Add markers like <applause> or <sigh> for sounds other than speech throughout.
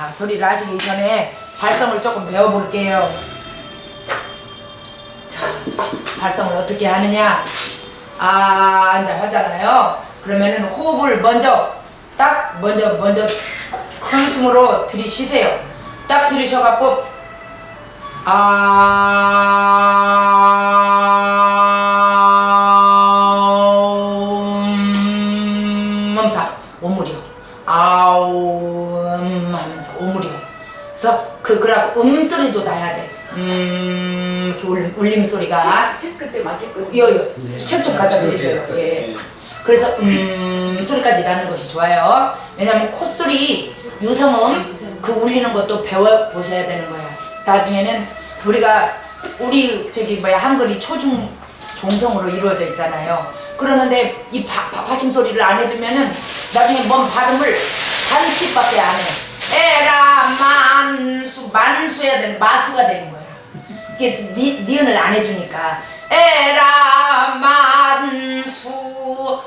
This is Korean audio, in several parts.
자, 소리를 하시기 전에 발성을 조금 배워볼게요. 자, 발성을 어떻게 하느냐? 아, 이제 하잖아요. 그러면은 호흡을 먼저 딱 먼저 먼저 큰 숨으로 들이쉬세요. 딱 들이셔갖고 아 음 소리도 나야 돼. 음 이렇게 울, 울림 소리가 책 그때 맡겼거든요. 요요 책좀 갖다 드리세요. 예. 그래서 음 소리까지 나는 것이 좋아요. 왜냐면 콧소리 유성음 그 울리는 것도 배워 보셔야 되는 거야. 나중에는 우리가 우리 저기 뭐야 한글이 초중 종성으로 이루어져 있잖아요. 그러는데 이 바, 바, 받침 소리를 안 해주면은 나중에 뭔 발음을 반치밖에 안 해. 에라 만수 만수해야 되는 마수가 되는 거야. 이게 니, 니은을 안 해주니까. 에라 만수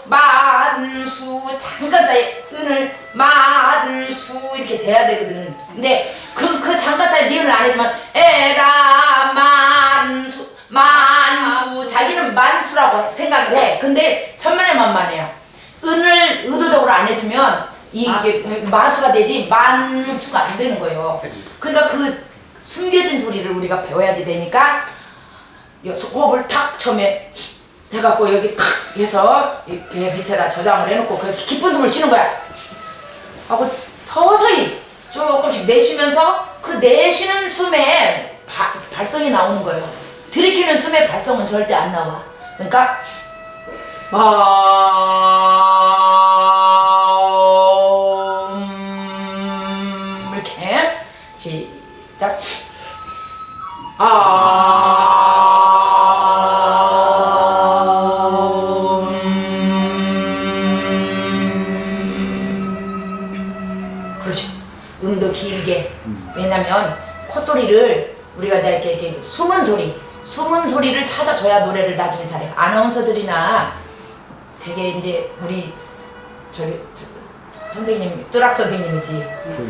만수. 잠깐 사이에 은을 만수 이렇게 돼야 되거든. 근데 그, 그 잠깐 사이에 니은을 안 해주면 에라 만수. 만수. 자기는 만수라고 생각을 해. 근데 천만에 만만해요. 은을 의도적으로 안 해주면 이게 마수가 되지 만수가 안 되는 거예요. 그러니까 그 숨겨진 소리를 우리가 배워야지 되니까 호흡을 탁 처음에 해갖고 여기 탁 해서 이배 밑에다 저장을 해놓고 그 깊은 숨을 쉬는 거야. 하고 서서히 조금씩 내쉬면서 그 내쉬는 숨에 바, 발성이 나오는 거예요. 들이키는 숨에 발성은 절대 안 나와. 그러니까 마 왜냐면 콧소리를 우리가 이제 이렇게, 이렇게 숨은 소리, 숨은 소리를 찾아줘야 노래를 나중에 잘해. 아나운서들이나 되게 이제 우리 저기 저, 선생님 뚜락 선생님이지.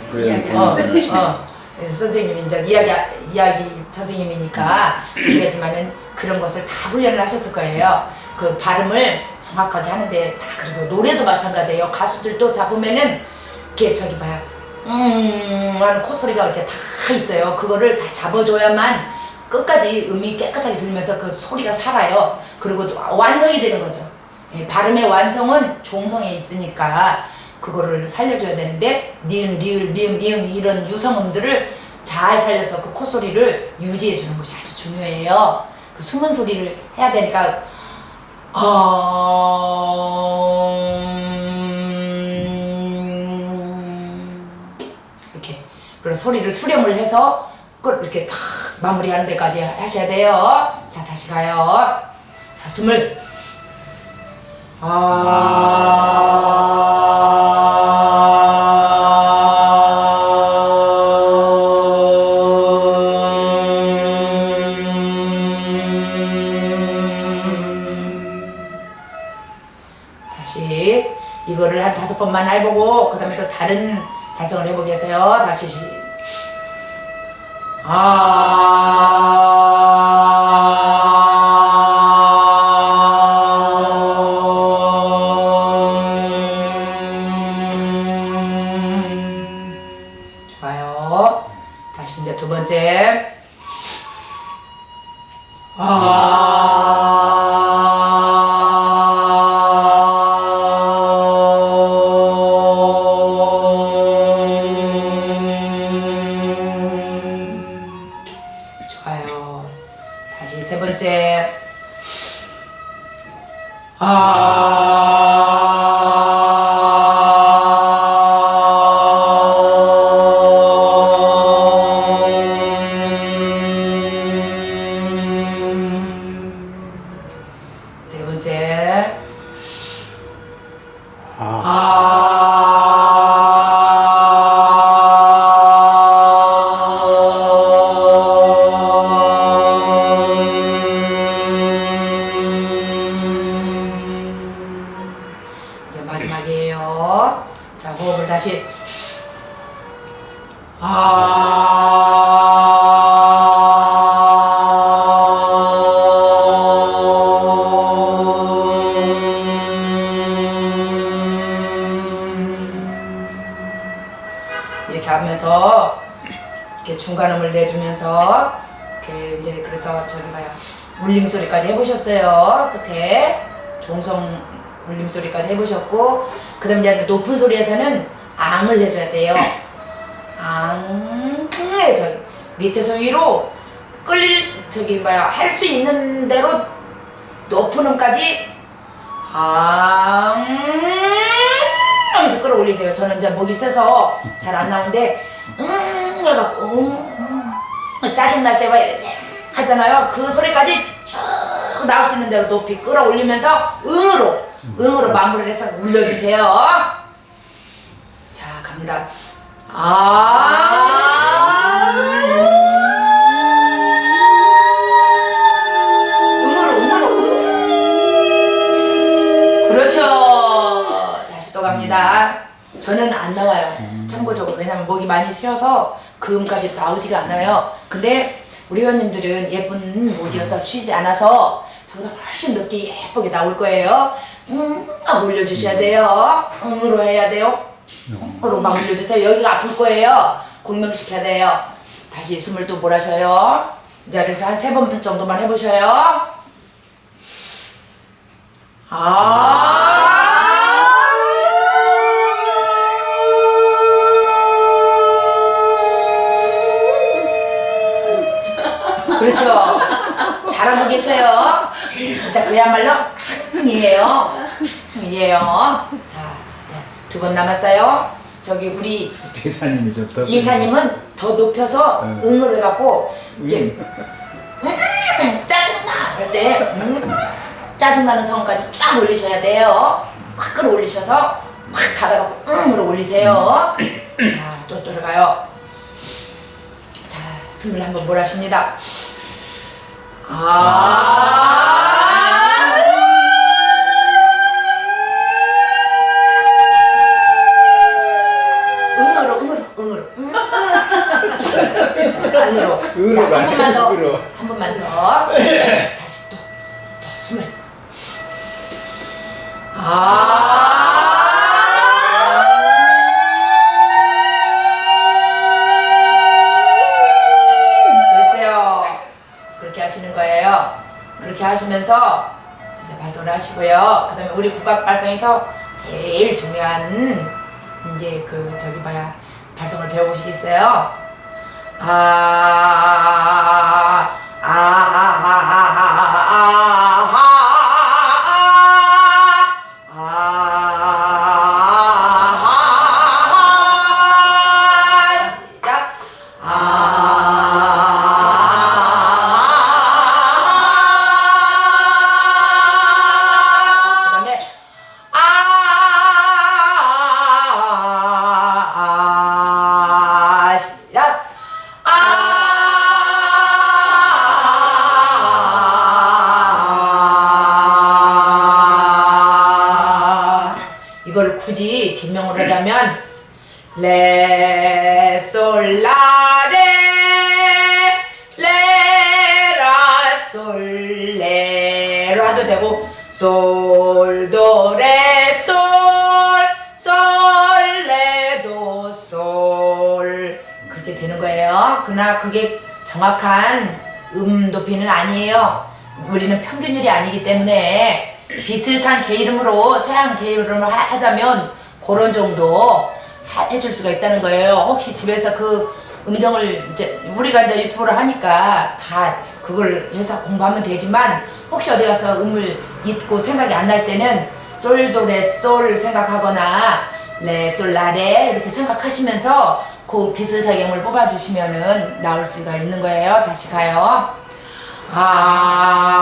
부연 어, 어. 그래서 선생님이 이제 이야기 이야기 선생님이니까 얘기하지만은 그런 것을 다 훈련을 하셨을 거예요. 그 발음을 정확하게 하는데 다 그리고 노래도 마찬가지예요. 가수들도 다 보면은 이렇게 저기 봐요. 음 하는 콧소리가 이렇게 다 있어요. 그거를 다 잡아줘야만 끝까지 음이 깨끗하게 들면서 그 소리가 살아요. 그리고 완성이 되는 거죠. 예, 발음의 완성은 종성에 있으니까 그거를 살려줘야 되는데 니은, 리을, 미음, 미음 이런 유성음들을 잘 살려서 그 콧소리를 유지해 주는 것이 아주 중요해요. 그 숨은 소리를 해야 되니까 음... 그런 소리를 수렴을 해서 끝 이렇게 탁 마무리하는 데까지 하셔야 돼요. 자 다시 가요. 자 숨을 다시 이거를 한 다섯 번만 해보고 그 다음에 또 다른 발성을 해보겠어요. 다시 시- 번째. 이제 마지막이에요. 자, 호흡을 다시. 이 내주면서 이렇게 이제 그래서 저기 봐요. 울림 소리까지 해보셨어요. 끝에 종성 울림 소리까지 해보셨고 그 다음 이제 높은 소리에서는 앙을 해줘야 돼요. 앙에서 밑에서 위로 끌릴 저기 뭐야 할 수 있는 대로 높은 음까지 앙 하면서 끌어올리세요. 저는 이제 목이 세서 잘 안 나오는데 음 해갖고 음, 음, 짜증날 때가 하잖아요. 그 소리까지 쭉 나올 수 있는 대로 높이 끌어올리면서 응으로 응으로 마무리를 해서 울려주세요. 자 갑니다. 아 응으로 응으로 응으로 그렇죠. 다시 또 갑니다. 저는 안 나와요. 참고적으로 왜냐면 목이 많이 쉬어서 그 음까지 나오지가 않아요. 근데 우리 회원님들은 예쁜 목이어서 쉬지 않아서 저보다 훨씬 늦게 예쁘게 나올 거예요. 음, 하고 올려주셔야 돼요. 응으로 해야 돼요. 으로 막 올려주세요. 여기가 아플 거예요. 공명시켜야 돼요. 다시 숨을 또 몰아셔요. 자, 그래서 한 세 번 정도만 해보셔요. 아. 그렇죠. 잘하고 계셔요. 진짜 그야말로 흥이에요. 흥이에요. 자, 두 번 남았어요. 저기 우리 기사님이 좀 더. 이사님은 더 높여서 네. 응을 해갖고 이렇게 음, 짜증나 할 때 음, 짜증나는 성까지 쫙 올리셔야 돼요. 확 끌어올리셔서 확 닫아갖고 응으로 올리세요. 자, 또 들어가요. 자, 숨을 한번 몰아쉽니다. 아. 안으로 응으로 자, 한 번만 더 응으로. 한 번만 더 <laughs> 다시 또, 또 숨을 아 하시면서 이제 발성을 하시고요 그 다음에 우리 국악 발성에서 제일 중요한 이제 그 저기 뭐야 발성을 배워보시겠어요? 아, 아, 아, 아, 아, 아, 아, 이걸 굳이 개명을 하자면 레솔라레 레라솔 레로 해도 되고 솔도레솔 그러나 그게 정확한 음 높이는 아니에요. 우리는 평균율이 아니기 때문에 비슷한 개 이름으로 서양 개 이름을 하- 하자면 그런 정도 하- 해줄 수가 있다는 거예요. 혹시 집에서 그 음정을 이제 우리가 이제 유튜브를 하니까 다 그걸 해서 공부하면 되지만 혹시 어디 가서 음을 잊고 생각이 안 날 때는 솔도 레솔 생각하거나 레솔라레 이렇게 생각하시면서 그 비슷하게 음을 뽑아주시면은 나올 수가 있는 거예요. 다시 가요. 아,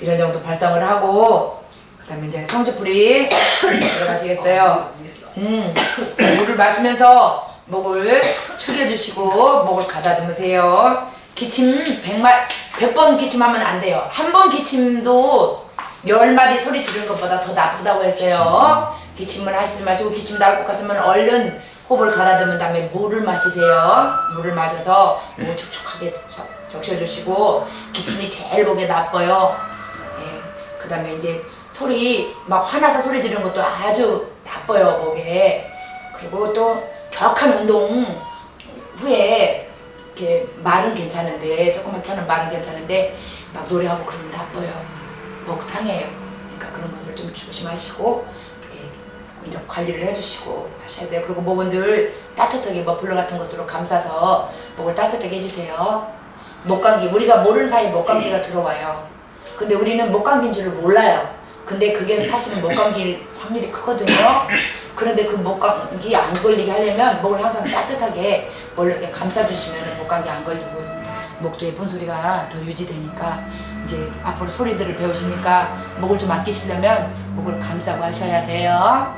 이런 정도 발성을 하고 그 다음에 이제 성주풀이 들어가시겠어요. 음, 자, 물을 마시면서 목을 축여주시고 목을 가다듬으세요. 기침 100마, 100번 기침하면 안 돼요. 한 번 기침도 열 마디 소리 지르는 것보다 더 나쁘다고 했어요. 기침을 하시지 마시고 기침 나올 것 같으면 얼른 호흡을 가다듬은 다음에 물을 마시세요. 물을 마셔서 목을 촉촉하게 적- 적셔주시고 기침이 제일 목에 나빠요. 예, 그 다음에 이제 소리 막 화나서 소리 지르는 것도 아주 나빠요 목에. 그리고 또 격한 운동 후에 이렇게 말은 괜찮은데 조그맣게 하는 말은 괜찮은데 막 노래하고 그러면 나빠요. 목 상해요. 그러니까 그런 것을 좀 조심하시고 이렇게 이제 관리를 해주시고 하셔야 돼요. 그리고 늘 따뜻하게 머플러 같은 것으로 감싸서 목을 따뜻하게 해주세요. 목감기 우리가 모르는 사이에 목감기가 들어와요 근데 우리는 목 감기인 줄을 몰라요. 근데 그게 사실은 목 감기일 확률이 크거든요. 그런데 그 목 감기 안 걸리게 하려면 목을 항상 따뜻하게 뭘 이렇게 감싸주시면 목 감기 안 걸리고 목도 예쁜 소리가 더 유지되니까 이제 앞으로 소리들을 배우시니까 목을 좀 아끼시려면 목을 감싸고 하셔야 돼요